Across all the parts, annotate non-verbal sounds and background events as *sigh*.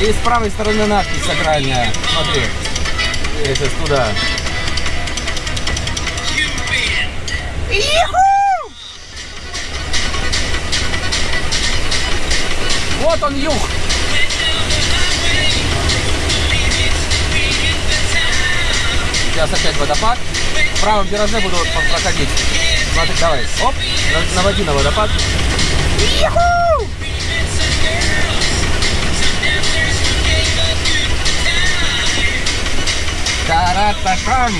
И с правой стороны надпись сакральная. Смотри. Я сейчас туда. Вот он юг. Сейчас опять водопад. В правом вираже буду проходить. Смотри, давай. Оп, наводи на водопад. Тарататам!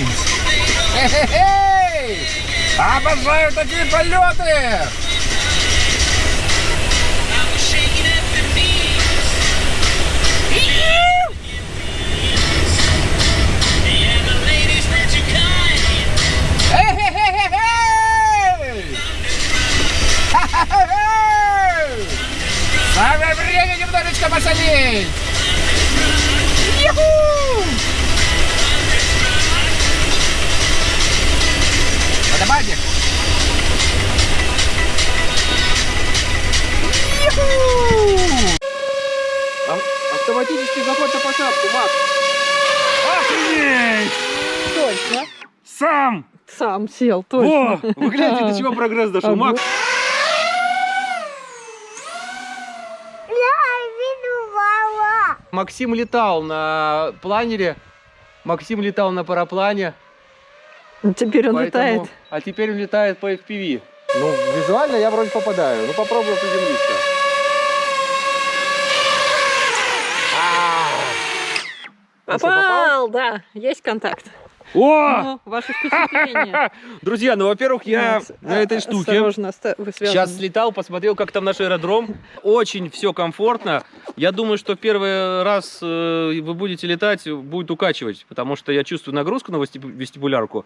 Хе-хе-хей! Обожаю такие полеты! Самое время немножечко посадить! Юху! Автоматический заход на посадку, Макс! Охренеть! Точно. Сам! Сам сел, О, точно. вы гляньте, до чего прогресс дошел. Макс, Максим летал на планере, Максим летал на параплане. Теперь он поэтому- летает. А теперь он летает по FPV. Ну, визуально я вроде попадаю. Ну, попробую приземлиться. Попал, да. Есть контакт. О! Ну, ваши впечатления. *laughs* Друзья, ну, во-первых, я Вот. на этой штуке сейчас слетал, посмотрел, как там наш аэродром. Очень все комфортно. Я думаю, что первый раз э, вы будете летать, будет укачивать, потому что я чувствую нагрузку на вестибу- вестибулярку.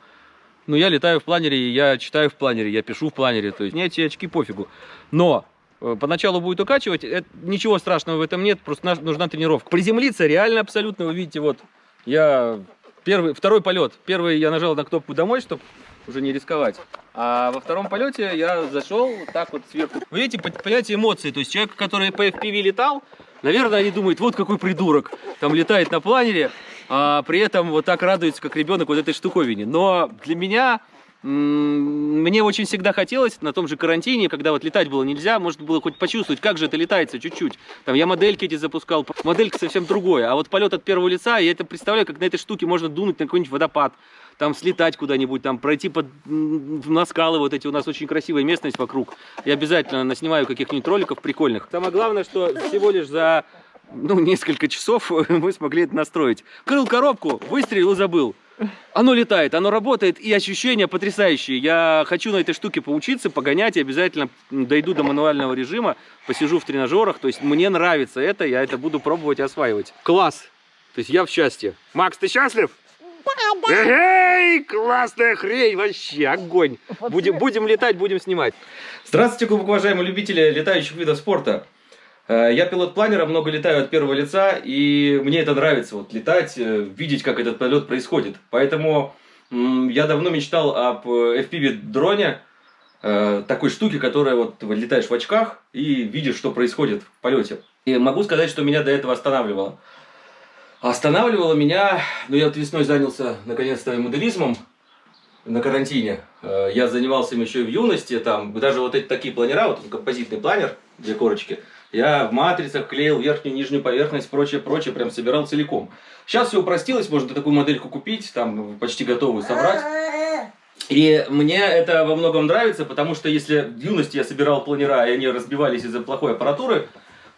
Но я летаю в планере, я читаю в планере, я пишу в планере. То есть мне эти очки пофигу. Но поначалу будет укачивать, это- ничего страшного в этом нет, просто нужна тренировка. Приземлиться реально абсолютно, вы видите, вот я первый, второй полет. Первый я нажал на кнопку домой, чтобы уже не рисковать. А во втором полете я зашел так вот сверху. Вы видите, по- понимаете эмоции. То есть человек, который по FPV летал, наверное, они думают, вот какой придурок. Там летает на планере, а при этом вот так радуется, как ребенок вот этой штуковине. Но для меня мне очень всегда хотелось на том же карантине, когда вот летать было нельзя, можно было хоть почувствовать, как же это летается чуть-чуть. Там я модельки эти запускал, моделька совсем другое. А вот полет от первого лица, я это представляю, как на этой штуке можно дунуть на какой-нибудь водопад, там слетать куда-нибудь, там пройти под, на скалы вот эти, у нас очень красивая местность вокруг. Я обязательно наснимаю каких-нибудь роликов прикольных. Самое главное, что всего лишь за ну, несколько часов *laughs* мы смогли это настроить. Крыл коробку, выстрелил и забыл. Оно летает, оно работает, и ощущения потрясающие. Я хочу на этой штуке поучиться, погонять, и обязательно дойду до мануального режима, посижу в тренажерах. То есть мне нравится это, я это буду пробовать и осваивать. Класс! То есть я в счастье. Макс, ты счастлив? Эй, классная хрень, вообще огонь. Будем, будем летать, будем снимать. Здравствуйте, глубоко уважаемые любители летающих видов спорта. Э, Я пилот планера, много летаю от первого лица, и мне это нравится, вот летать, э, видеть, как этот полет происходит. Поэтому я давно мечтал об э, FPV-дроне, такой штуке, которая вот летаешь в очках и видишь, что происходит в полете. И могу сказать, что меня до этого останавливало. Останавливало меня, ну я вот весной занялся наконец-то моделизмом на карантине. Я занимался им еще и в юности, там даже вот эти такие планера, вот композитный планер, две корочки, я в матрицах клеил верхнюю нижнюю поверхность, прочее, прочее, прям собирал целиком. Сейчас все упростилось, можно такую модельку купить, там почти готовую собрать. И мне это во многом нравится, потому что если в юности я собирал планера, и они разбивались из-за плохой аппаратуры,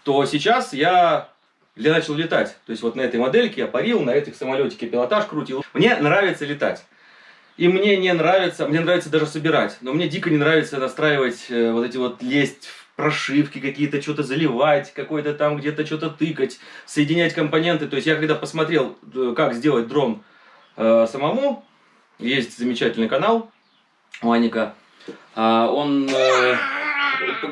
то сейчас я я начал летать. То есть вот на этой модельке я парил, на этих самолетике пилотаж крутил. Мне нравится летать. И мне не нравится, мне нравится даже собирать, но мне дико не нравится настраивать э, вот эти вот лезть прошивки какие-то, что-то заливать, какой-то там где-то что-то тыкать, соединять компоненты. То есть я когда посмотрел, э, как сделать дрон э, самому, есть замечательный канал у Аника, а, он э,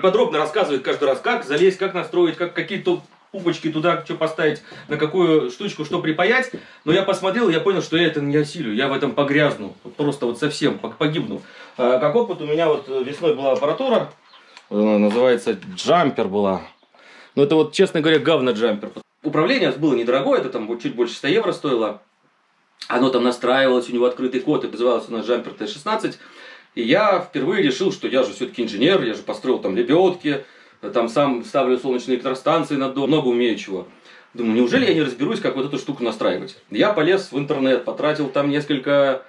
подробно рассказывает каждый раз, как залезть, как настроить, как какие-то пупочки туда, что поставить, на какую штучку, что припаять. Но я посмотрел, я понял, что я это не осилю, я в этом погрязну, просто вот совсем пог- погибну. А, Как опыт, у меня вот весной была аппаратура, э, называется джампер была. Но это вот, честно говоря, говно-джампер. Управление было недорогое, это там чуть больше 100 евро стоило. Оно там настраивалось, у него открытый код, и назывался у нас джампер Т-16. И я впервые решил, что я же все-таки инженер, я же построил там лебедки, там сам ставлю солнечные электростанции на дом, много умею чего. Думаю, неужели я не разберусь, как вот эту штуку настраивать? Я полез в интернет, потратил там несколько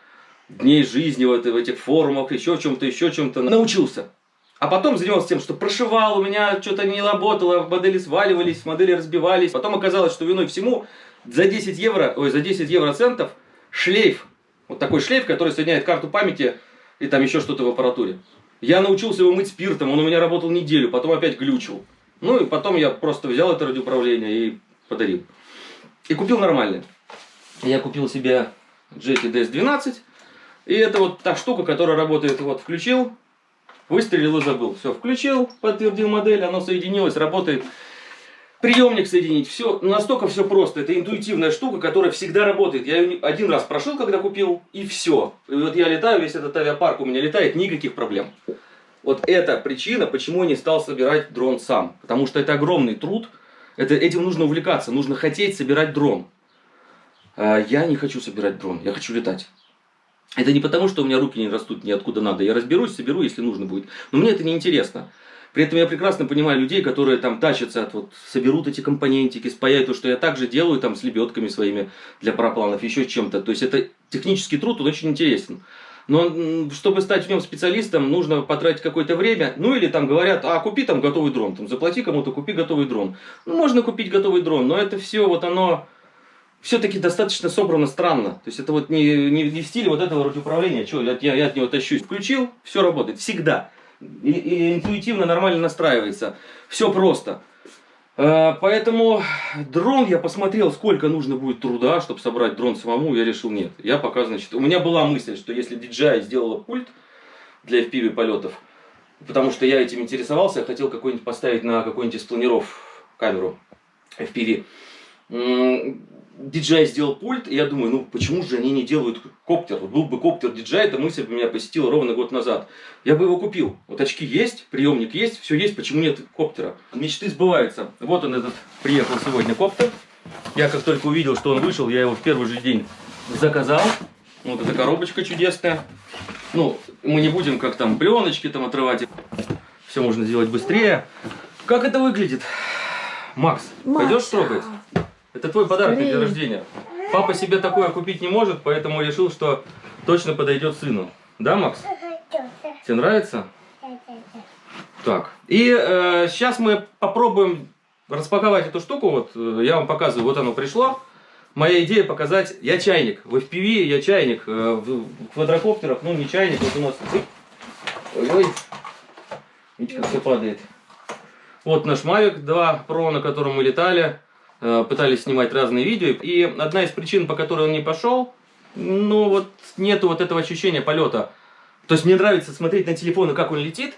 дней жизни в этих форумах, еще чем-то, еще чем-то. Научился. А потом занимался тем, что прошивал, у меня что-то не работало, модели сваливались, модели разбивались. Потом оказалось, что виной всему за 10 евро, ой, за 10 евроцентов шлейф. Вот такой шлейф, который соединяет карту памяти и там еще что-то в аппаратуре. Я научился его мыть спиртом, он у меня работал неделю, потом опять глючил. Ну и потом я просто взял это радиоуправление и подарил. И купил нормальное. Я купил себе Jetty DS12. И это вот та штука, которая работает, вот включил, выстрелил и забыл. Все, включил, подтвердил модель, оно соединилось, работает. Приемник соединить, все, настолько все просто. Это интуитивная штука, которая всегда работает. Я ее один раз прошил, когда купил, и все. И вот я летаю, весь этот авиапарк у меня летает, никаких проблем. Вот это причина, почему я не стал собирать дрон сам. Потому что это огромный труд, это, этим нужно увлекаться, нужно хотеть собирать дрон. А я не хочу собирать дрон, я хочу летать. Это не потому, что у меня руки не растут ниоткуда надо. Я разберусь, соберу, если нужно будет. Но мне это не интересно. При этом я прекрасно понимаю людей, которые там тащатся, от, вот, соберут эти компонентики, спаяют то, что я также делаю там с лебедками своими для парапланов, еще чем-то. То есть это технический труд, он очень интересен. Но чтобы стать в нем специалистом, нужно потратить какое-то время. Ну или там говорят, а купи там готовый дрон, там заплати кому-то, купи готовый дрон. Ну можно купить готовый дрон, но это все вот оно все-таки достаточно собрано странно. То есть это вот не, не, не в стиле вот этого радиоуправления, что я, я, я от него тащусь. Включил, все работает, всегда. И, и интуитивно нормально настраивается. Все просто. Э, Поэтому дрон я посмотрел, сколько нужно будет труда, чтобы собрать дрон самому, я решил нет. Я пока, значит, у меня была мысль, что если DJI сделала пульт для FPV полетов, потому что я этим интересовался, я хотел какой-нибудь поставить на какой-нибудь из планиров камеру FPV. DJI сделал пульт, и я думаю, ну почему же они не делают коптер? Вот был бы коптер DJI, эта мысль бы меня посетила ровно год назад. Я бы его купил. Вот очки есть, приемник есть, все есть, почему нет коптера? Мечты сбываются. Вот он этот, приехал сегодня коптер. Я как только увидел, что он вышел, я его в первый же день заказал. Вот эта коробочка чудесная. Ну, мы не будем как там пленочки там отрывать. Все можно сделать быстрее. Как это выглядит? Макс, пойдешь Макс. трогать? Это твой подарок на день Скорее. рождения. Папа себе такое купить не может, поэтому решил, что точно подойдет сыну. Да, Макс? Тебе нравится? Так. И сейчас мы попробуем распаковать эту штуку. Вот э, я вам показываю, вот оно пришло. Моя идея показать, я чайник. В FPV я чайник. э, В в квадрокоптерах, ну не чайник, вот у нас. Ой-ой. Видите, как все падает. Вот наш Mavic 2 Pro, на котором мы летали. Э, Пытались снимать разные видео. И одна из причин, по которой он не пошел, ну вот нету вот этого ощущения полета. То есть мне нравится смотреть на телефон и как он летит,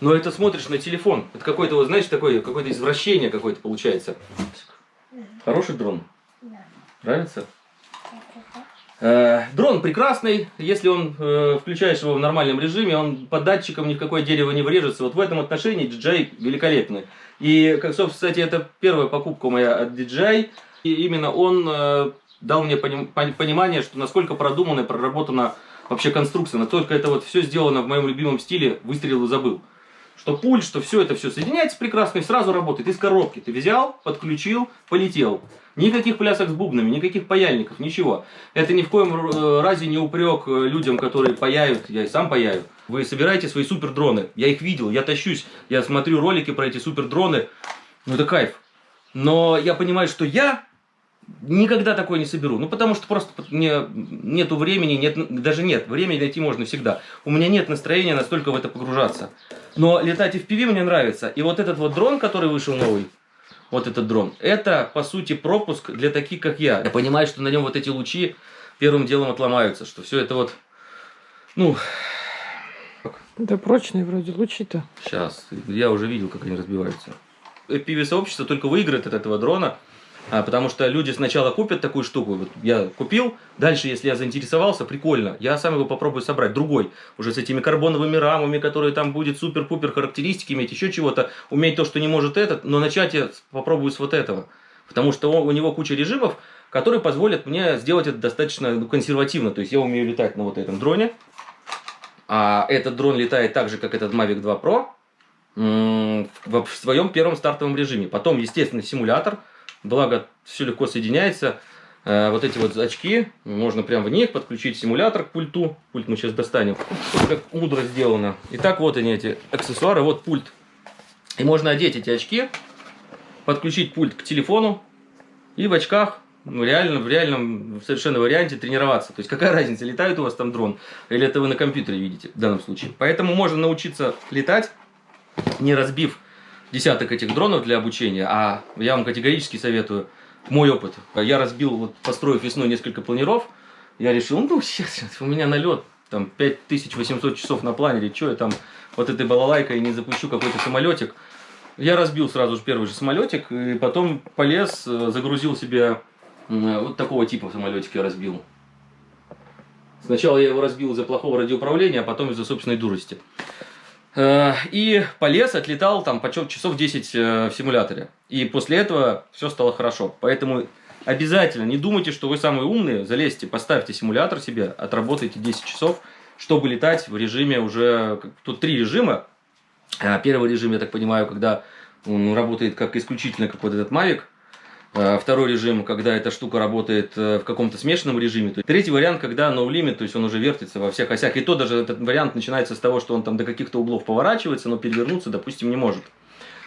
но это смотришь на телефон. Это какое-то, вот, знаешь, такое, какое-то извращение какое-то получается. Хороший дрон? Нравится? Э, дрон прекрасный, если он э, включаешь его в нормальном режиме, он по датчикам ни в какое дерево не врежется. Вот в этом отношении DJI великолепный. И, как, собственно, кстати, это первая покупка моя от DJI. И именно он э, дал мне поним- пон- понимание, что насколько продумана и проработана вообще конструкция, насколько это вот все сделано в моем любимом стиле, выстрелил и забыл. Что пульт, что все это все соединяется прекрасно и сразу работает. Из коробки ты взял, подключил, полетел. Никаких плясок с бубнами, никаких паяльников, ничего. Это ни в коем э, разе не упрек э, людям, которые паяют, я и сам паяю. Вы собираете свои супер дроны. Я их видел, я тащусь, я смотрю ролики про эти супер дроны. Ну это кайф. Но я понимаю, что я никогда такое не соберу. Ну, потому что просто мне нету времени, нет, даже нет, времени найти можно всегда. У меня нет настроения настолько в это погружаться. Но летать FPV мне нравится. И вот этот вот дрон, который вышел новый, вот этот дрон, это, по сути, пропуск для таких, как я. Я понимаю, что на нем вот эти лучи первым делом отломаются, что все это вот, ну, Да прочные вроде лучи-то. Сейчас, я уже видел, как они разбиваются. FPV-сообщество только выиграет от этого дрона, А, потому что люди сначала купят такую штуку, вот я купил, дальше, если я заинтересовался, прикольно, я сам его попробую собрать, другой, уже с этими карбоновыми рамами, которые там будет супер-пупер характеристики иметь, еще чего-то, уметь то, что не может этот, но начать я попробую с вот этого, потому что он- у него куча режимов, которые позволят мне сделать это достаточно ну, консервативно, то есть я умею летать на вот этом дроне, а этот дрон летает так же, как этот Mavic 2 Pro, в, в своем первом стартовом режиме. Потом, естественно, симулятор, благо все легко соединяется. Э, вот эти вот очки, можно прям в них подключить симулятор к пульту. Пульт мы сейчас достанем. Как мудро сделано. Итак, вот они эти аксессуары, вот пульт. И можно одеть эти очки, подключить пульт к телефону и в очках ну, реально, в реальном совершенно варианте тренироваться. То есть какая разница, летает у вас там дрон или это вы на компьютере видите в данном случае. Поэтому можно научиться летать, не разбив десяток этих дронов для обучения, а я вам категорически советую мой опыт. Я разбил, вот, построив весной несколько планеров, я решил, ну, сейчас у меня налет, там, 5800 часов на планере, что я там вот этой балалайкой не запущу какой-то самолетик. Я разбил сразу же первый же самолетик, и потом полез, э, загрузил себе вот такого типа самолетик я разбил. Сначала я его разбил из-за плохого радиоуправления, а потом из-за собственной дурости. Э, И полез, отлетал там почем часов 10 э, в симуляторе. И после этого все стало хорошо. Поэтому обязательно не думайте, что вы самые умные. Залезьте, поставьте симулятор себе, отработайте 10 часов, чтобы летать в режиме уже... Тут три режима. А, Первый режим, я так понимаю, когда он работает как исключительно как вот этот Mavic. А, Второй режим, когда эта штука работает э, в каком-то смешанном режиме. Третий вариант, когда no limit, то есть он уже вертится во всех осях. И то даже этот вариант начинается с того, что он там до каких-то углов поворачивается, но перевернуться, допустим, не может.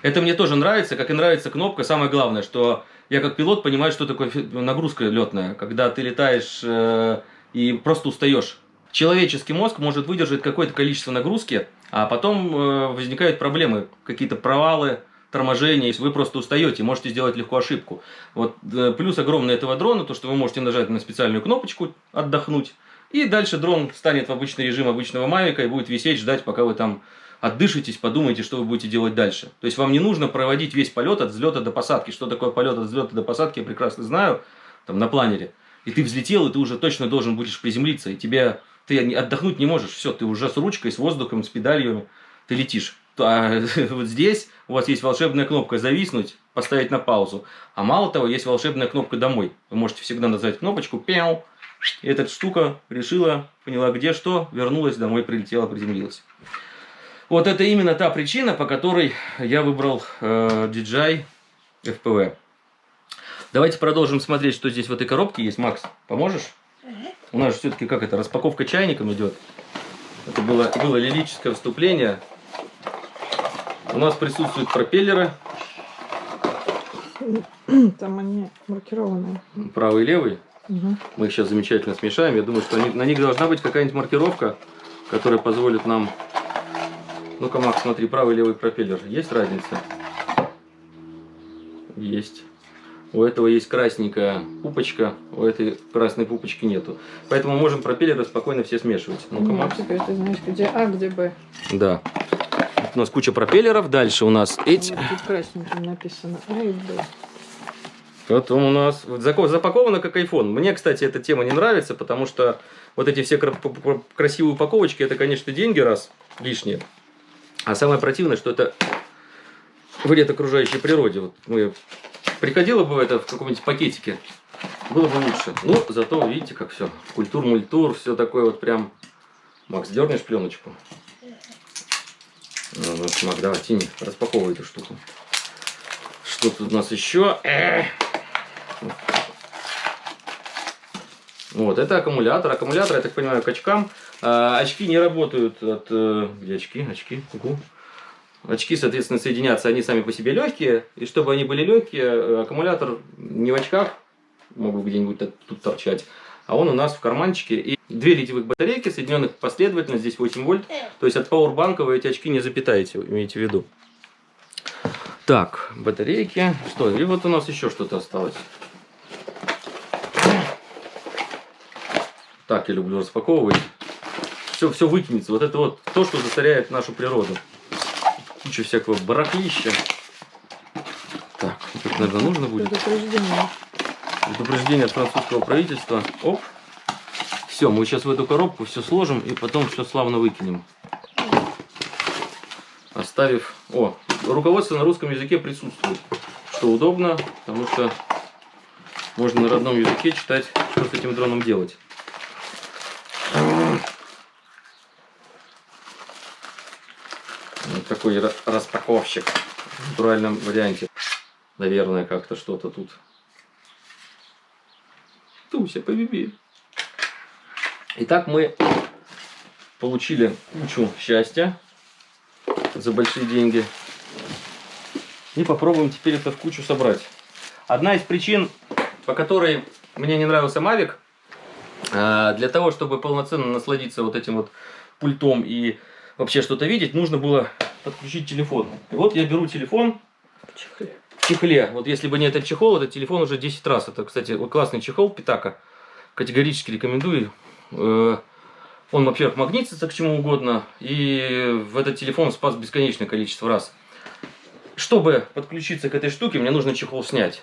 Это мне тоже нравится, как и нравится кнопка. Самое главное, что я как пилот понимаю, что такое нагрузка летная, когда ты летаешь э, и просто устаешь. Человеческий мозг может выдержать какое-то количество нагрузки, а потом э, возникают проблемы, какие-то провалы, торможения, если вы просто устаете, можете сделать легко ошибку. Вот э, плюс огромный этого дрона, то что вы можете нажать на специальную кнопочку отдохнуть, и дальше дрон станет в обычный режим обычного мавика и будет висеть, ждать, пока вы там отдышитесь, подумайте, что вы будете делать дальше. То есть вам не нужно проводить весь полет от взлета до посадки. Что такое полет от взлета до посадки, я прекрасно знаю, там на планере. И ты взлетел, и ты уже точно должен будешь приземлиться, и тебе ты отдохнуть не можешь. Все, ты уже с ручкой, с воздухом, с педалью, ты летишь. А *laughs* вот здесь у вас есть волшебная кнопка «Зависнуть», поставить на паузу. А мало того, есть волшебная кнопка «Домой». Вы можете всегда нажать кнопочку «Пяу», и эта штука решила, поняла где что, вернулась домой, прилетела, приземлилась. Вот это именно та причина, по которой я выбрал э, DJI FPV. Давайте продолжим смотреть, что здесь в этой коробке есть. Макс, поможешь? У нас же все-таки как это, распаковка чайником идет. Это было, было лирическое вступление. У нас присутствуют пропеллеры, *clears throat* Там они маркированные. правый и левый. Мгм. Мы их сейчас замечательно смешаем. Я думаю, что они- на них должна быть какая-нибудь маркировка, которая позволит нам... Ну-ка, Макс, смотри, правый и левый пропеллер. Есть разница? Есть. У этого есть красненькая пупочка, у этой красной пупочки нету. Поэтому можем пропеллеры спокойно все смешивать. Ну-ка, Ну, Макс. теперь ты знаешь, где А, где Б. Да. У нас куча пропеллеров. Дальше у нас эти. Красненьким написано А и Б. Потом у нас вот запаковано как iPhone. Мне, кстати, эта тема не нравится, потому что вот эти все красивые упаковочки, это, конечно, деньги раз лишние. А самое противное, что это вред окружающей природе. Вот мы приходило бы это в каком-нибудь пакетике, было бы лучше. Ну, зато видите, как все. Культур-мультур, все такое вот прям. Макс, дернешь пленочку? Ну, вот, Макс, давай, тяни, распаковывай эту штуку. Что тут у нас еще? Эх. Вот, это аккумулятор. Аккумулятор, я так понимаю, к очкам. А, очки не работают от... э, Где очки? Очки. Угу. Очки, соответственно, соединятся, они сами по себе легкие. И чтобы они были легкие, э, аккумулятор не в очках, могу где-нибудь тут торчать, а он у нас в карманчике. И две литиевых батарейки, соединенных последовательно, здесь 8 вольт. То есть от пауэрбанка вы эти очки не запитаете, имейте в виду. Так, батарейки. Что? И вот у нас еще что-то осталось. Так я люблю распаковывать. Все, все выкинется. Вот это вот то, что засоряет нашу природу. Куча всякого барахлища. Так, тут наверное, нужно будет. Предупреждение. Предупреждение от французского правительства. Оп. Все, мы сейчас в эту коробку все сложим и потом все славно выкинем. Оставив... О, руководство на русском языке присутствует. Что удобно, потому что можно на родном языке читать, что с этим дроном делать. Вот такой ра- распаковщик в натуральном варианте. Наверное, как-то что-то тут. Туся, побеби. Итак, мы получили кучу счастья за большие деньги. И попробуем теперь это в кучу собрать. Одна из причин, по которой мне не нравился Mavic, а, для того, чтобы полноценно насладиться вот этим вот пультом и вообще что-то видеть, нужно было подключить телефон. И вот я беру телефон В чехле. Вот если бы не этот чехол, этот телефон уже 10 раз. Это, кстати, вот классный чехол Питака. Категорически рекомендую. Э, Он, во-первых, магнитится к чему угодно. И в этот телефон спас бесконечное количество раз. Чтобы подключиться к этой штуке, мне нужно чехол снять.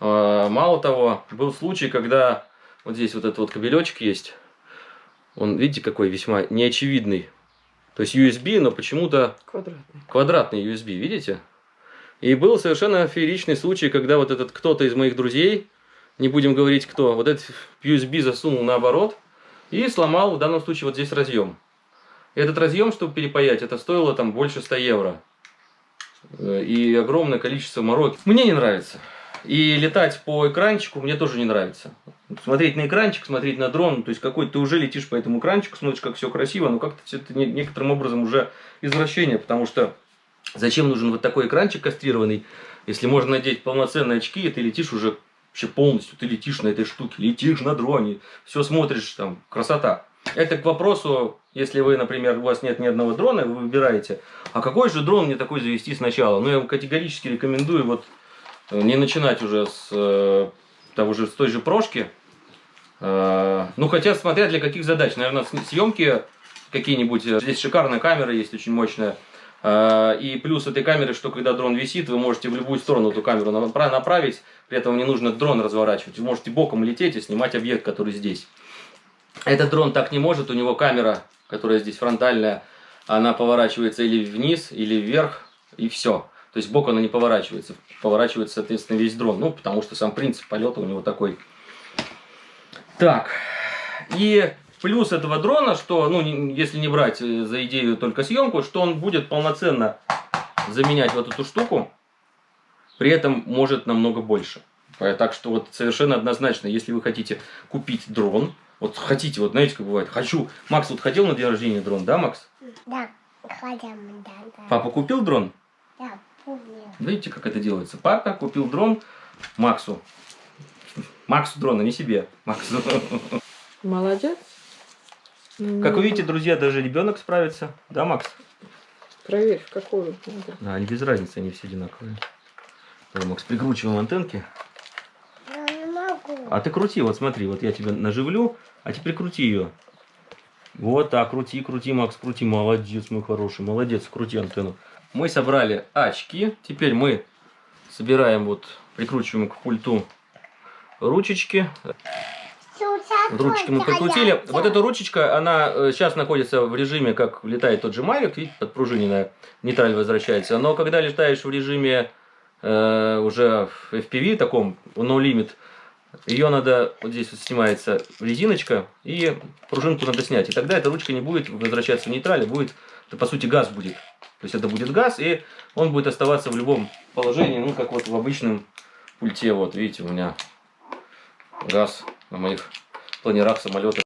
Э, Мало того, был случай, когда вот здесь вот этот вот кабелечек есть. Он, видите, какой весьма неочевидный. То есть USB, но почему-то Квадратный. квадратный USB, видите? И был совершенно фееричный случай, когда вот этот кто-то из моих друзей, не будем говорить кто, вот этот USB засунул наоборот и сломал в данном случае вот здесь разъем. Этот разъем, чтобы перепаять, это стоило там больше 100 евро. Э, И огромное количество мороки. Мне не нравится. И летать по экранчику мне тоже не нравится. Смотреть на экранчик, смотреть на дрон, то есть какой ты уже летишь по этому экранчику, смотришь, как все красиво, но как-то это не- некоторым образом уже извращение, потому что зачем нужен вот такой экранчик кастрированный, если можно надеть полноценные очки, и ты летишь уже вообще полностью, ты летишь на этой штуке, летишь на дроне, все смотришь, там, красота. Это к вопросу, если вы, например, у вас нет ни одного дрона, вы выбираете, а какой же дрон мне такой завести сначала? Ну, я вам категорически рекомендую вот э, не начинать уже с э, того же, с той же прошки. Э, ну, хотя, смотря для каких задач. Наверное, съемки какие-нибудь. Здесь шикарная камера есть, очень мощная. Э, И плюс этой камеры, что когда дрон висит, вы можете в любую сторону эту камеру напра- направить. При этом не нужно дрон разворачивать. Вы можете боком лететь и снимать объект, который здесь. Этот дрон так не может. У него камера, которая здесь фронтальная, она поворачивается или вниз, или вверх, и все. То есть бок она не поворачивается. Поворачивается, соответственно, весь дрон. Ну, потому что сам принцип полета у него такой. Так. И плюс этого дрона, что, ну, если не брать э, за идею только съемку, что он будет полноценно заменять вот эту штуку, при этом может намного больше. Э, Так что вот совершенно однозначно, если вы хотите купить дрон, вот хотите, вот знаете, как бывает, хочу, Макс вот хотел на день рождения дрон, да, Макс? Да, ходим, да, да. Папа купил дрон? Да, помню. Видите, как это делается? Папа купил дрон Максу. Максу дрон, а не себе. Максу. Молодец. Как вы видите, друзья, даже ребенок справится. Да, Макс? Проверь, в какую надо. Да, они без разницы, они все одинаковые. Давай, Макс, прикручиваем антенки. Я не могу. А ты крути, вот смотри, вот я тебя наживлю, а теперь крути ее. Вот так, крути, крути, Макс, крути. Молодец, мой хороший, молодец, крути антенну. Мы собрали очки. Теперь мы собираем, вот, прикручиваем к пульту ручечки. Вот ручечки мы прикрутили. Вот эта ручечка, она сейчас находится в режиме, как летает тот же Mavic, видите, подпружиненная, нейтраль возвращается. Но когда летаешь в режиме э, уже в FPV таком, no limit, ее надо, вот здесь вот снимается резиночка, и пружинку надо снять. И тогда эта ручка не будет возвращаться в нейтраль, а будет, это по сути газ будет. То есть это будет газ, и он будет оставаться в любом положении, ну как вот в обычном пульте. Вот видите, у меня газ на моих планерах самолета.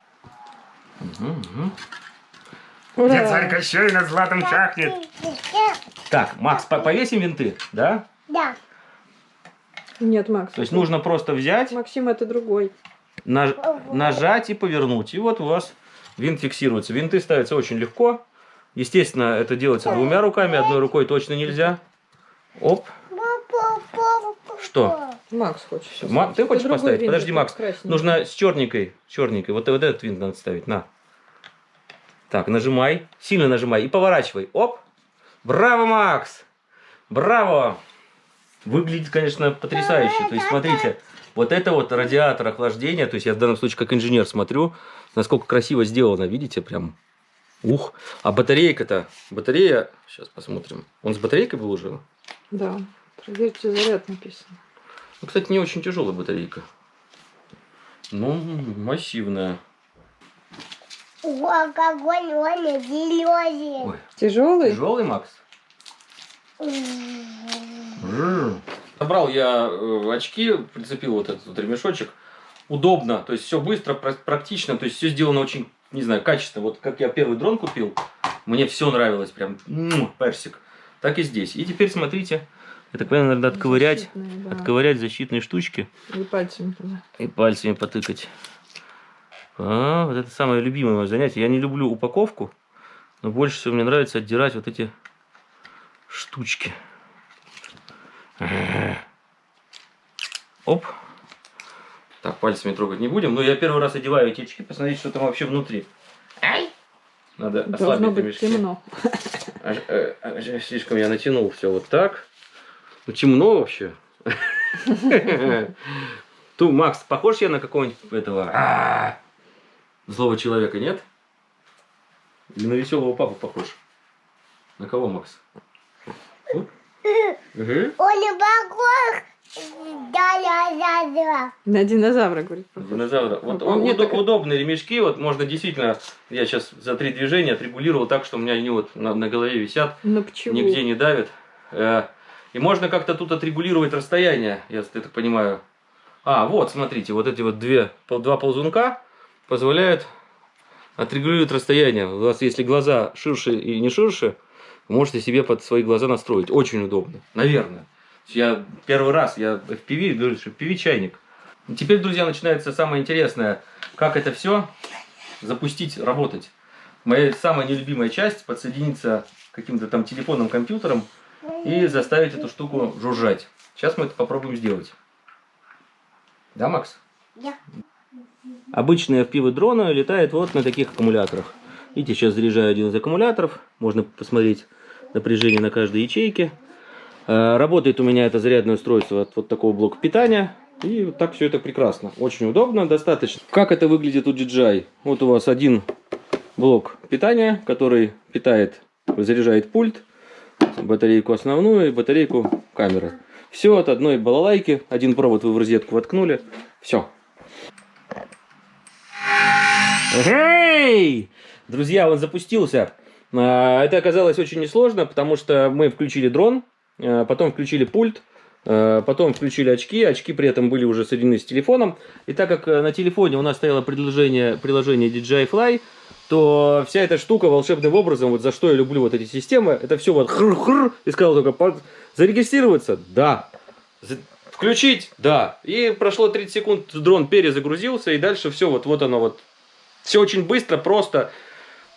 Где царь Кощей над златом чахнет? Так, Макс, по- повесим винты, да? Да. Нет, Макс. То есть нужно просто взять, Максим, это другой. наж- нажать и повернуть. И вот у вас винт фиксируется. Винты ставятся очень легко. Естественно, это делается двумя руками, одной рукой точно нельзя. Оп. Что? Макс хочет. Всё, Ма- ты хочешь поставить? Подожди, Макс. красненький. Нужно с черненькой. Черненькой. Вот, вот этот винт надо ставить. На. Так, нажимай. Сильно нажимай. И поворачивай. Оп. Браво, Макс. Браво. Выглядит, конечно, потрясающе. То есть, смотрите, вот это вот радиатор охлаждения, то есть я в данном случае как инженер смотрю, насколько красиво сделано, видите, прям, ух. А батарейка-то, батарея, сейчас посмотрим, он с батарейкой был уже? Да. Проверьте заряд написано. Ну, кстати, не очень тяжелая батарейка. Ну, массивная. О, какой он зеленый. Ой, Тяжелый? тяжелый, Макс? Собрал я э, очки, прицепил вот этот вот ремешочек. Удобно, то есть все быстро, пра- практично, то есть все сделано очень, не знаю, качественно. Вот как я первый дрон купил, мне все нравилось, прям м, персик. Так и здесь. И теперь смотрите, я так понимаю, надо отковырять, Защитные, да. отковырять защитные штучки И пальцами туда. и пальцами потыкать. А, вот это самое любимое мое занятие. Я не люблю упаковку, но больше всего мне нравится отдирать вот эти штучки. Оп. Так, пальцами трогать не будем. Но я первый раз одеваю эти очки, посмотрите, что там вообще внутри. Надо Должно ослабить быть ремешки. темно. А, э, а, слишком я натянул все вот так. Ну, темно вообще. *laughs* Ту, Макс, похож я на какого-нибудь этого а, злого человека, нет? Или на веселого папу похож? На кого, Макс? Мгм. Он похож. Да, да, да, да. На динозавра, говорит. Динозавра. Вот Он мне так- удобные ремешки, вот можно действительно, я сейчас за три движения отрегулировал так, что у меня они вот на, на голове висят. Ну почему? нигде не давит. И можно как-то тут отрегулировать расстояние, я так понимаю. А, вот, смотрите, вот эти вот две, два ползунка позволяют отрегулировать расстояние. У вас, если глаза ширше и не ширше, можете себе под свои глаза настроить. Очень удобно, наверное. Я первый раз, я FPV, говорю, что FPV чайник. И теперь, друзья, начинается самое интересное. Как это все запустить, работать. Моя самая нелюбимая часть подсоединиться каким-то там телефонным компьютером и заставить эту штуку жужжать. Сейчас мы это попробуем сделать. Да, Макс? Да. Обычные FPV дроны летают вот на таких аккумуляторах. Видите, сейчас заряжаю один из аккумуляторов. Можно посмотреть напряжение на каждой ячейке. Э, Работает у меня это зарядное устройство от вот такого блока питания. И вот так все это прекрасно. Очень удобно, достаточно. Как это выглядит у DJI? Вот у вас один блок питания, который питает, заряжает пульт, батарейку основную и батарейку камеры. Все от одной балалайки. Один провод вы в розетку воткнули. Все. Эй! Друзья, он запустился. А, Это оказалось очень несложно, потому что мы включили дрон, а, потом включили пульт, а, потом включили очки. Очки при этом были уже соединены с телефоном. И так как э, на телефоне у нас стояло приложение, приложение DJI Fly, то вся эта штука волшебным образом, вот за что я люблю вот эти системы, это все вот хр-хр, и сказал только «Под- зарегистрироваться, да, включить, да. И прошло 30 секунд, дрон перезагрузился, и дальше все вот, вот оно вот. Все очень быстро, просто.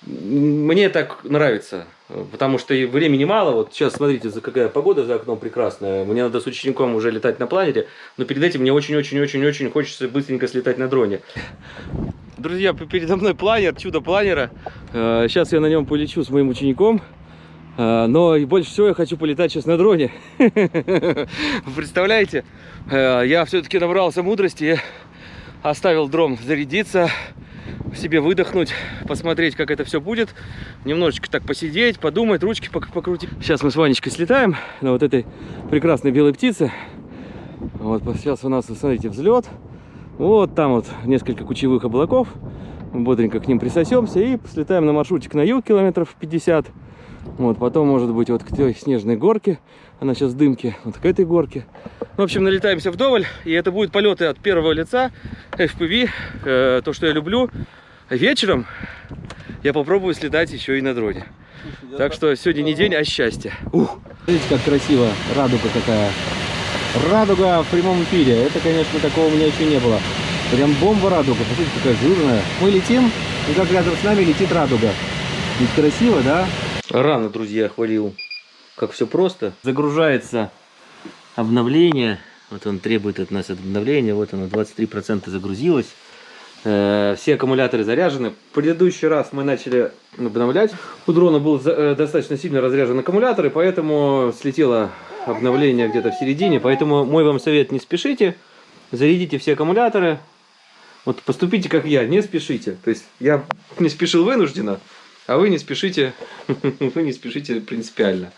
Мне так нравится, э, потому что и времени мало. Вот сейчас смотрите, за какая погода за окном прекрасная. Мне надо с учеником уже летать на планере, но перед этим мне очень-очень-очень-очень хочется быстренько слетать на дроне. Друзья, передо мной планер, чудо планера. Э, Сейчас я на нем полечу с моим учеником. Э, Но больше всего я хочу полетать сейчас на дроне. *laughs* Представляете? Э, Я все-таки набрался мудрости оставил дрон зарядиться, себе выдохнуть, посмотреть, как это все будет. Немножечко так посидеть, подумать, ручки пок- покрутить. Сейчас мы с Ванечкой слетаем на вот этой прекрасной белой птице. Вот сейчас у нас, смотрите, взлет. Вот там вот несколько кучевых облаков. Мы бодренько к ним присосемся и слетаем на маршрутик на юг километров 50. Вот, потом, может быть, вот к той снежной горке. Она сейчас в дымке. Вот к этой горке. В общем, налетаемся вдоволь. И это будут полеты от первого лица. FPV. э, то, что я люблю. Вечером я попробую слетать еще и на дроне. Так что сегодня не день, а счастье. Ух. Смотрите, как красиво. Радуга какая. Радуга в прямом эфире. Это, конечно, такого у меня еще не было. Прям бомба радуга. Посмотрите, какая жирная. Мы летим, и как рядом с нами летит радуга. Ведь красиво, да? Рано, друзья, хвалил. Как все просто. Загружается обновление. Вот он требует от нас обновления. Вот оно, 23% загрузилось. Э, Все аккумуляторы заряжены. В предыдущий раз мы начали обновлять. У дрона был э, достаточно сильно разряжен аккумулятор, и поэтому слетело обновление где-то в середине, поэтому мой вам совет, не спешите, зарядите все аккумуляторы, вот поступите как я, не спешите. То есть я не спешил вынужденно, а вы не спешите, *laughs* вы не спешите принципиально.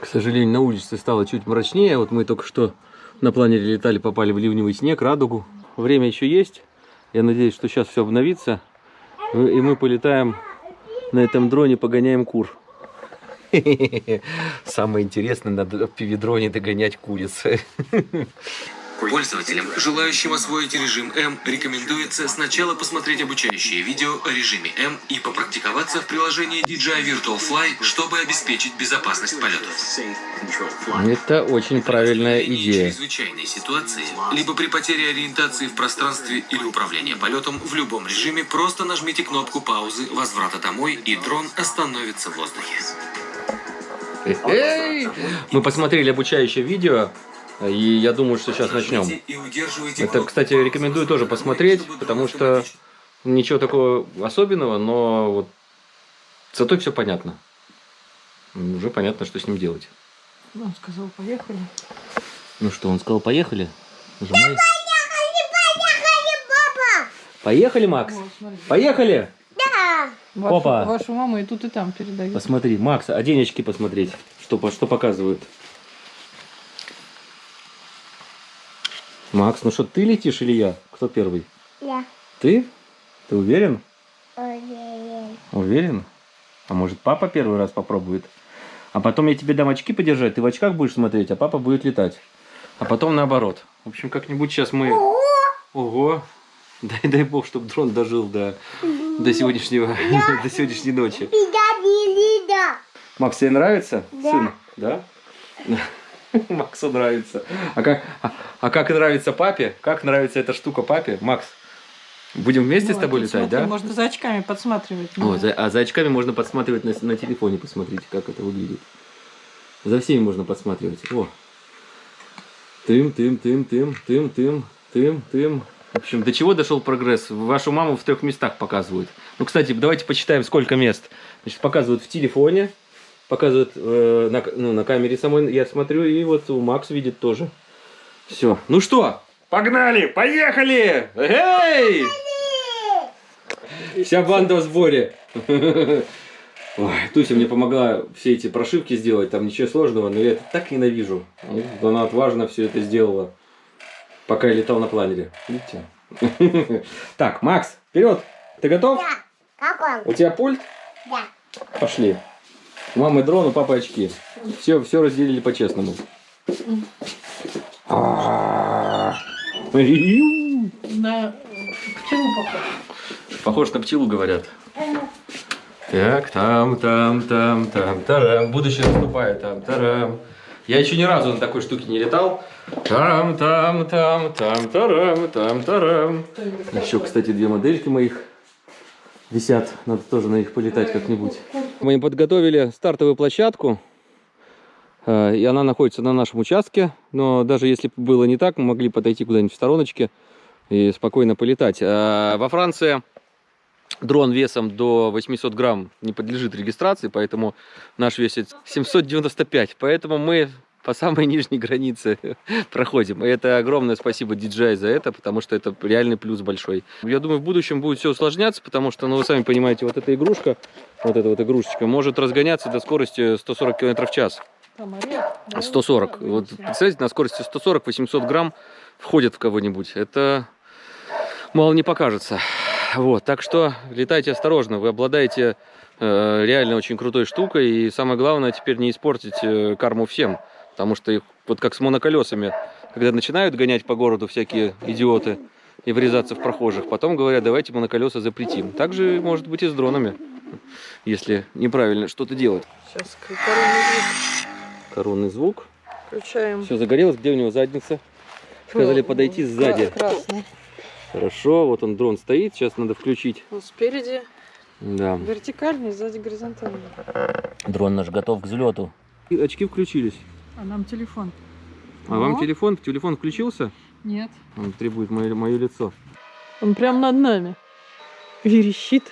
К сожалению, на улице стало чуть мрачнее. Вот мы только что на планере летали, попали в ливневый снег, радугу. Время еще есть. Я надеюсь, что сейчас все обновится. И мы полетаем на этом дроне, погоняем кур. *laughs* Самое интересное, надо в пивидроне догонять куриц. *laughs* Пользователям, желающим освоить режим М, рекомендуется сначала посмотреть обучающее видео о режиме М и попрактиковаться в приложении DJI Virtual Fly, чтобы обеспечить безопасность полетов. Это очень правильная идея. чрезвычайной ситуации, либо при потере ориентации в пространстве или управления полетом в любом режиме, просто нажмите кнопку паузы возврата домой, и дрон остановится в воздухе. Эй! Мы посмотрели обучающее видео, и я думаю, что сейчас начнем. Нажмите и удерживайте Это, кстати, рекомендую тоже посмотреть, потому что ничего такого особенного, но вот зато все понятно. Уже понятно, что с ним делать. Он сказал, поехали. Ну что, он сказал, поехали? Нажимай. Папа! Поехали, Макс? Смотри. Поехали! Да! Вашу, Опа. вашу маму и тут, и там передают. Посмотри, Макс, одень очки посмотреть, что, что показывают. Макс, ну что, ты летишь или я? Кто первый? Я. Ты? Ты уверен? Ой-ой-ой. Уверен? А может папа первый раз попробует? А потом я тебе дам очки подержать, ты в очках будешь смотреть, а папа будет летать. А потом наоборот. В общем, как-нибудь сейчас мы... Ого! Дай, дай бог, чтобы дрон дожил до, до сегодняшнего, *laughs* до сегодняшней ночи. Лида, не. Макс, тебе нравится? Да. Сын? Да? *laughs* Максу нравится. А как, а, а как нравится папе? Как нравится эта штука папе? Макс, будем вместе с Вот, тобой летать, смотри, да? Можно за очками подсматривать. О, за- а за очками можно подсматривать на, на телефоне, посмотрите, как это выглядит. За всеми можно подсматривать. О. Тым, тым, тым, тым, тым, тым, тым, тым. В общем, до чего дошел прогресс? Вашу маму в трех местах показывают. Ну, кстати, давайте почитаем, сколько мест. Значит, показывают в телефоне, показывают э, на, ну, на камере самой, я смотрю, и вот у Макс видит тоже. Все. Ну что, погнали, поехали! Эй! Вся банда в сборе. Ой, Туся мне помогла все эти прошивки сделать, там ничего сложного, но я это так ненавижу. Она отважно все это сделала, пока я летал на планере. Видите? *laughs* Так, Макс, вперед! Ты готов? Да. Как он? У тебя пульт? Да. Пошли. У мамы дрон, у папы очки. Все, все разделили по-честному. А. На пчелу похож. Похож на пчелу, говорят. Так, там, там, там, там, тарам. Будущее наступает, там, тарам. Я еще ни разу на такой штуке не летал. Тарам, там, там, там, тарам, там, тарам. Еще, кстати, две модельки моих висят. Надо тоже на них полетать как-нибудь. Мы им подготовили стартовую площадку. э, И она находится на нашем участке. Но даже если бы было не так, мы могли подойти куда-нибудь в стороночке и спокойно полетать. А во Франции дрон весом до 800 грамм не подлежит регистрации, поэтому наш весит 795. Поэтому мы по самой *laughs* нижней границе *laughs* проходим. И это огромное спасибо DJI за это, потому что это реальный плюс большой. Я думаю, в будущем будет все усложняться, потому что, ну, вы сами понимаете, вот эта игрушка, вот эта вот игрушечка, может разгоняться до скорости 140 км в час. Там орех. да? 140. Да, Вот представляете, на скорости 140 800 грамм входит в кого-нибудь. Это мало не покажется. Вот, так что летайте осторожно. Вы обладаете э, реально очень крутой штукой. И самое главное, теперь не испортить э, карму всем. Потому что их, вот как с моноколесами, когда начинают гонять по городу всякие идиоты и врезаться в прохожих, потом говорят, давайте моноколеса запретим. Так же может быть и с дронами, если неправильно что-то делать. Сейчас коронный звук Коронный звук. включаем. Все загорелось, где у него задница? Сказали Вот, подойти вот, сзади. кра- Красный. Хорошо, вот он дрон стоит, сейчас надо включить. Вот спереди Да. вертикальный, сзади горизонтальный. Дрон наш готов к взлету. очки включились. А нам телефон. А вам О. телефон? Телефон включился? Нет. Он требует мое, мое лицо. Он прям над нами. Верещит.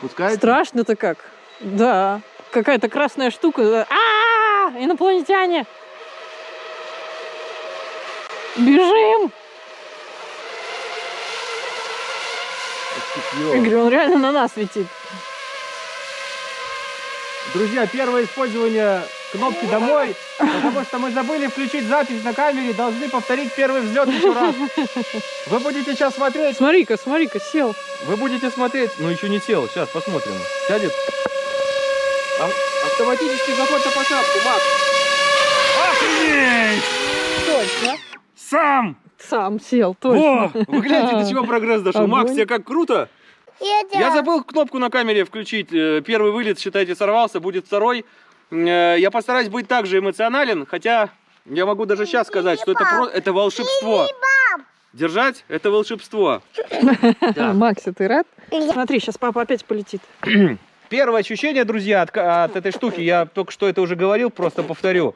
Пускай. Страшно-то как. Да. Какая-то красная штука. А! Ура! Инопланетяне! Бежим! Я говорю, он реально на нас летит. Друзья, первое использование кнопки «Домой», потому что мы забыли включить запись на камере, должны повторить первый взлет еще раз. Вы будете сейчас смотреть, Смотри-ка, смотри-ка, сел. вы будете смотреть, ну еще не сел, сейчас посмотрим. Сядет. А- Автоматический заход на посадку, Макс. Охренеть! Точно. Сам! Сам сел, точно. О, вы гляньте, до чего прогресс дошел. Огонь. Макс, тебе как круто. Я забыл кнопку на камере включить. Э, Первый вылет, считайте, сорвался, будет второй. Э, Я постараюсь быть также эмоционален, хотя я могу даже сейчас сказать, что это, про- это волшебство. Держать – это волшебство. *laughs* Да. Макси, ты рад? Смотри, сейчас папа опять полетит. *clears throat* Первое ощущение, друзья, от, от этой штуки, я только что это уже говорил, просто повторю.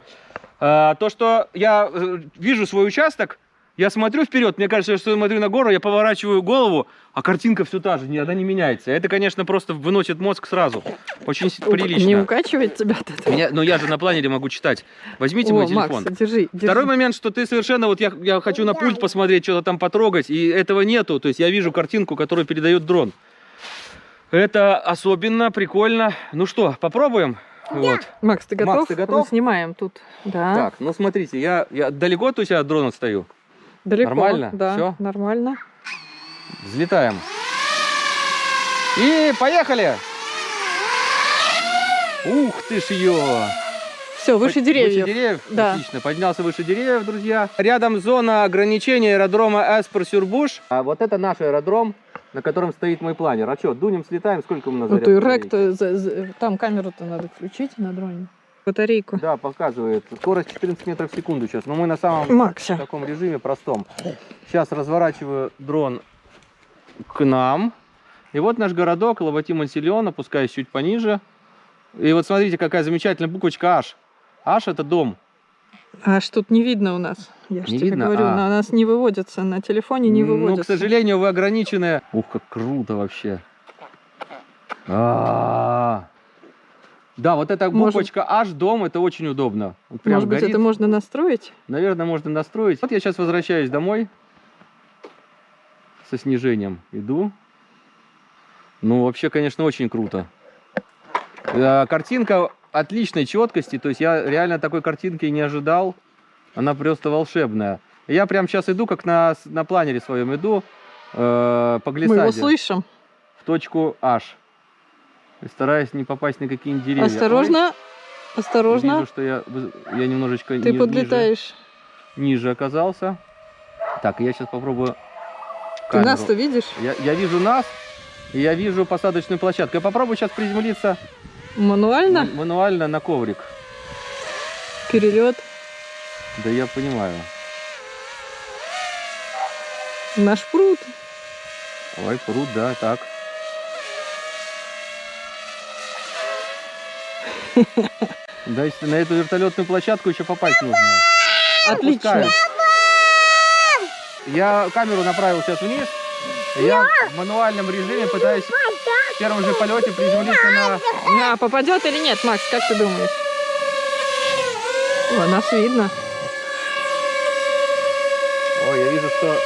А, то, что я э, вижу свой участок, я смотрю вперед, мне кажется, что я смотрю на гору, я поворачиваю голову, а картинка все та же, ни- она не меняется. Это, конечно, просто выносит мозг сразу. Очень Ук- Не прилично. укачивает тебя от этого? Меня, но я же на планере могу читать. Возьмите О, мой телефон. Макс, держи, держи. Второй момент, что ты совершенно, вот я, я хочу на пульт посмотреть, что-то там потрогать, и этого нету. То есть я вижу картинку, которую передает дрон. Это особенно прикольно. Ну что, попробуем? Вот. Макс, ты готов? Макс, ты готов? Мы снимаем тут. Да. Так, ну смотрите, я, я далеко то есть от дрона стою. Далеко. Нормально? Да, Всё? нормально. Взлетаем. И поехали! Ух ты ж ее! Все, выше деревьев. Выше деревьев? Да. Отлично. Поднялся выше деревьев, друзья. Рядом зона ограничения аэродрома Эспер-Сюрбуш. А вот это наш аэродром, на котором стоит мой планер. А что, дунем, слетаем, сколько мы на Ну зарядку ты за- там камеру-то надо включить на дроне. Батарейку. Да, показывает. Скорость 14 метров в секунду сейчас. Но мы на самом Макся. в таком режиме простом. Сейчас разворачиваю дрон к нам. И вот наш городок, Лавати Мансильон, опускаюсь чуть пониже. И вот смотрите, какая замечательная буквочка H. H это дом. Аж тут не видно у нас. Я же тебе видно? говорю, А. на нас не выводятся, на телефоне не Ну, выводятся. к сожалению, вы ограничены. Ух, как круто вообще. А. Да, вот эта Может- буквочка H, дом, это очень удобно. Вот прям Может быть, горит. это можно настроить? Наверное, можно настроить. Вот я сейчас возвращаюсь домой со снижением. Иду. Ну, вообще, конечно, очень круто. Э, Картинка отличной четкости. То есть я реально такой картинки не ожидал. Она просто волшебная. Я прям сейчас иду, как на, на планере своем иду э, по Мы его глиссаде слышим. в точку H. И стараюсь не попасть на какие-нибудь деревья. Осторожно, Ой, осторожно. Вижу, что я, я немножечко Ты ни- подлетаешь. ниже, ниже оказался. Так, я сейчас попробую Ты камеру. нас-то видишь? Я, я вижу нас, и я вижу посадочную площадку. Я попробую сейчас приземлиться Мануально? мануально на коврик. Перелет. Да я понимаю. Наш пруд. Ой, пруд, да, так. Да, если на эту вертолетную площадку еще попасть нужно. Отлично. Я камеру направил сейчас вниз. Я в мануальном режиме пытаюсь в первом же полете приземлиться на... А, попадет или нет, Макс, как ты думаешь? О, нас видно. Ой, я вижу, что...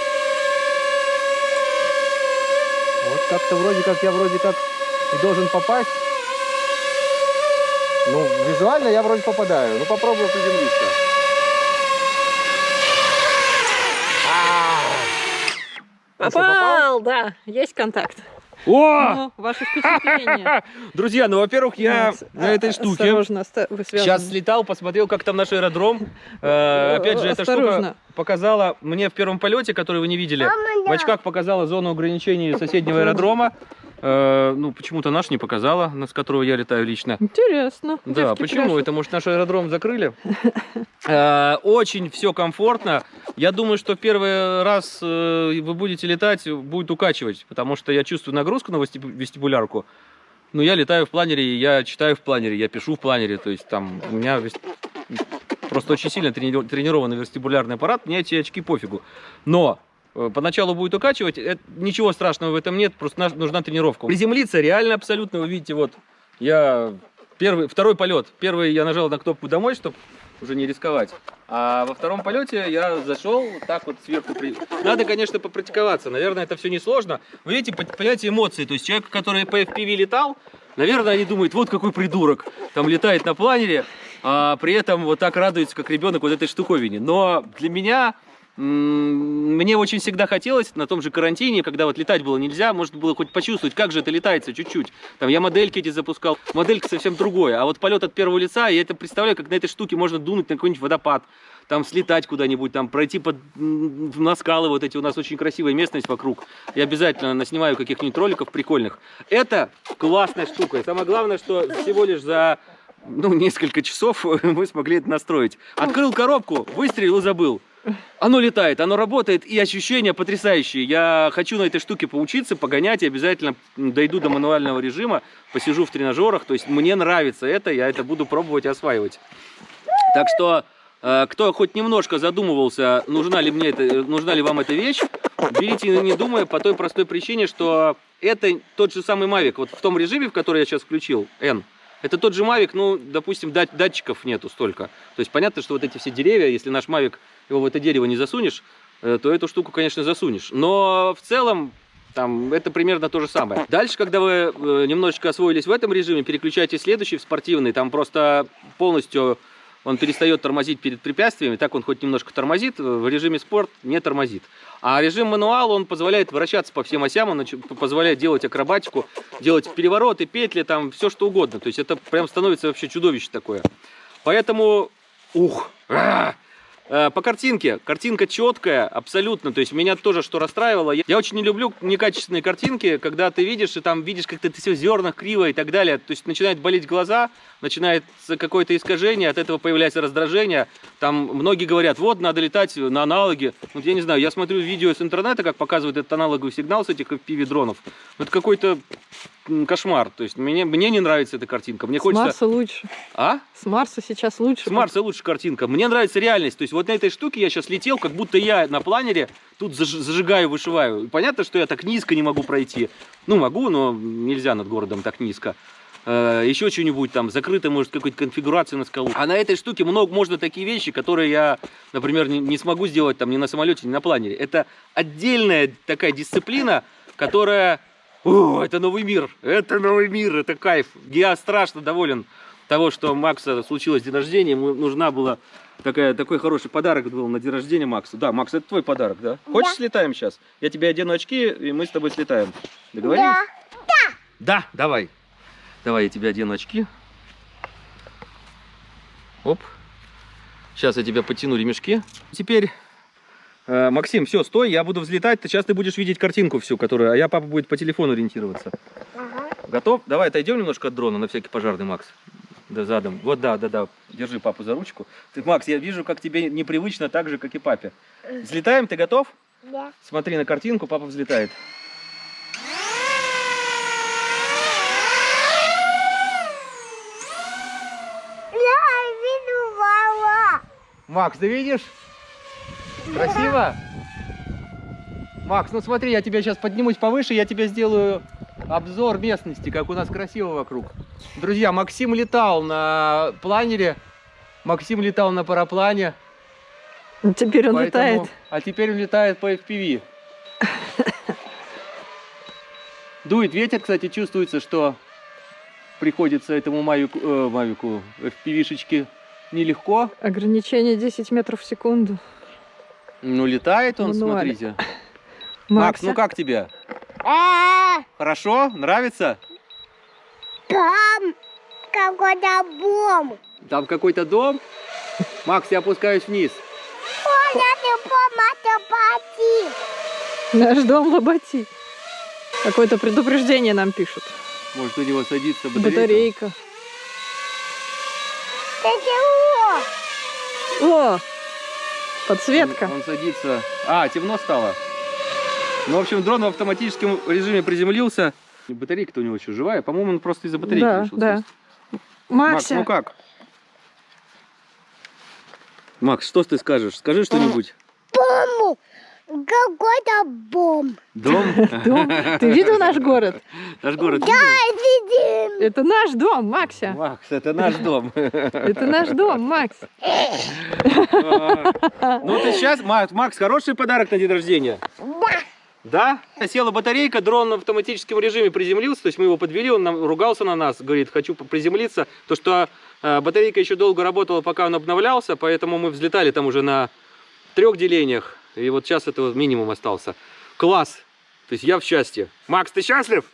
Вот как-то вроде как я вроде как и должен попасть. Ну, визуально я вроде попадаю. Ну, попробую приземлиться. А что, Попал, да, есть контакт. О! Ну, ваши впечатления. *laughs* Друзья, ну, во-первых, я на этой а- штуке Осторожно, вы связаны. сейчас слетал, посмотрел, как там наш аэродром. Э, Опять же, эта штука Осторожно. показала мне в первом полете, который вы не видели, в очках показала зону ограничений соседнего аэродрома. Э, Ну, почему-то наш не показала, с которого я летаю лично. Интересно. Да, Девки почему? пляшут. Это, может, наш аэродром закрыли? *laughs* Э, Очень все комфортно. Я думаю, что первый раз э, вы будете летать, будет укачивать, потому что я чувствую нагрузку на вестибу- вестибулярку. Ну, я летаю в планере, я читаю в планере, я пишу в планере. То есть там у меня просто очень сильно трени- тренированный вестибулярный аппарат, мне эти очки пофигу. Но поначалу будет укачивать, это- ничего страшного в этом нет, просто нужна тренировка. Приземлиться реально абсолютно, вы видите, вот я Первый, второй полет. Первый я нажал на кнопку домой, чтобы уже не рисковать. А во втором полете я зашел так вот сверху. При... Надо, конечно, попрактиковаться. Наверное, это все несложно. Вы видите, по- понимаете эмоции. То есть человек, который по FPV летал, наверное, они думают, вот какой придурок. Там летает на планере, а при этом вот так радуется, как ребенок вот этой штуковине. Но для меня Мне очень всегда хотелось на том же карантине, когда вот летать было нельзя, можно было хоть почувствовать, как же это летается чуть-чуть. Там я модельки эти запускал, моделька совсем другое. А вот полет от первого лица, я это представляю, как на этой штуке можно дунуть на какой-нибудь водопад, там слетать куда-нибудь, там пройти под, на скалы вот эти, у нас очень красивая местность вокруг. Я обязательно наснимаю каких-нибудь роликов прикольных. Это классная штука. И самое главное, что всего лишь за ну, несколько часов *laughs* мы смогли это настроить. Открыл коробку, выстрелил и забыл. Оно летает, оно работает, и ощущения потрясающие. Я хочу на этой штуке поучиться, погонять, и обязательно дойду до мануального режима, посижу в тренажерах. То есть мне нравится это, я это буду пробовать осваивать. Так что, э, кто хоть немножко задумывался, нужна ли мне это, э, нужна ли вам эта вещь, берите не думая по той простой причине, что это тот же самый Mavic. Вот в том режиме, в который я сейчас включил, N, это тот же Mavic, ну, допустим, дат- датчиков нету столько. То есть понятно, что вот эти все деревья, если наш Mavic его в это дерево не засунешь, э, то эту штуку, конечно, засунешь. Но в целом там это примерно то же самое. Дальше, когда вы э, немножечко освоились в этом режиме, переключайте следующий, в спортивный. Там просто полностью он перестает тормозить перед препятствиями. Так он хоть немножко тормозит, в режиме спорт не тормозит. А режим мануал, он позволяет вращаться по всем осям, он позволяет делать акробатику, делать перевороты, петли, там все что угодно. То есть это прям становится вообще чудовище такое. Поэтому, ух, а! Э, По картинке. Картинка четкая, абсолютно. То есть меня тоже что расстраивало. Я, очень не люблю некачественные картинки, когда ты видишь, и там видишь, как ты все в зернах криво и так далее. То есть начинает болеть глаза, начинается какое-то искажение, от этого появляется раздражение. Там многие говорят, вот, надо летать на аналоги. Вот я не знаю, я смотрю видео с интернета, как показывает этот аналоговый сигнал с этих FPV-дронов. Это какой-то кошмар. То есть мне, мне не нравится эта картинка. Мне С хочется... Марса лучше. А? С Марса сейчас лучше. С Марса лучше картинка. Мне нравится реальность. То есть вот на этой штуке я сейчас летел, как будто я на планере тут заж- зажигаю, вышиваю. Понятно, что я так низко не могу пройти. Ну, могу, но нельзя над городом так низко. Э, Еще что-нибудь там, закрыто, может, какой-то конфигурацию на скалу. А на этой штуке много, можно такие вещи, которые я, например, не смогу сделать там ни на самолете, ни на планере. Это отдельная такая дисциплина, которая... О, это новый мир, это новый мир, это кайф. Я страшно доволен того, что у Макса случилось день рождения, ему нужна была такая, такой хороший подарок был на день рождения Максу. Да, Макс, это твой подарок, да? Хочешь, слетаем сейчас? Я тебе одену очки, и мы с тобой слетаем. Договорились? Да. Да, давай. Давай, я тебе одену очки. Оп. Сейчас я тебя потяну ремешки. Теперь, э, Максим, все, стой, я буду взлетать. Ты, сейчас ты будешь видеть картинку всю, которую, а я, папа, будет по телефону ориентироваться. Ага. Готов? Давай отойдем немножко от дрона, на всякий пожарный, Макс. Да, задом. Вот, да, да, да. Держи папу за ручку. Ты, Макс, я вижу, как тебе непривычно так же, как и папе. Взлетаем, ты готов? Да. Смотри на картинку, папа взлетает. Я вижу мама. Макс, ты видишь? Красиво? Макс, ну смотри, я тебя сейчас поднимусь повыше, я тебе сделаю обзор местности, как у нас красиво вокруг. Друзья, Максим летал на планере, Максим летал на параплане. Ну, Теперь он поэтому- летает. А теперь он летает по FPV. Дует ветер, кстати, чувствуется, что приходится этому Мавику, э, Мавику FPV-шечке нелегко. Ограничение 10 метров в секунду. Ну, летает он, Мануале. смотрите. *laughs* Макс, Макса? ну как тебе? А, Хорошо? Нравится? Там какой-то бомб. Там какой-то дом? Макс, я опускаюсь вниз. Ой, я не помогу пойти. Наш дом Лоботи. Какое-то предупреждение нам пишут. Может, у него садится батарейка? Батарейка. Ты чего? О! Подсветка. Он, он садится. А, темно стало. Ну, в общем, дрон в автоматическом режиме приземлился. Батарейка-то у него еще живая. По-моему, он просто из-за батарейки Да, решил да. сесть. Макс, ну как? Макс, что ты скажешь? Скажи что-нибудь. Маму. какой-то бом. Дом? *laughs* Дом. Ты видел наш город? Наш город. Да, сидим. Это наш дом, Макся. Макс, это наш дом. *laughs* Это наш дом, Макс. *laughs* Ну ты сейчас, Макс, Макс, хороший подарок на день рождения. Да? Села батарейка, дрон в автоматическом режиме приземлился, то есть мы его подвели, он нам ругался на нас, говорит, хочу приземлиться. То, что э, батарейка еще долго работала, пока он обновлялся, поэтому мы взлетали там уже на трех делениях, и вот сейчас это вот минимум остался. Класс! То есть я в счастье. Макс, ты счастлив?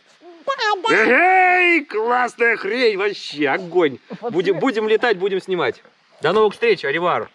Эй, классная хрень, вообще, огонь. Будем, будем летать, будем снимать. До новых встреч, Аривар.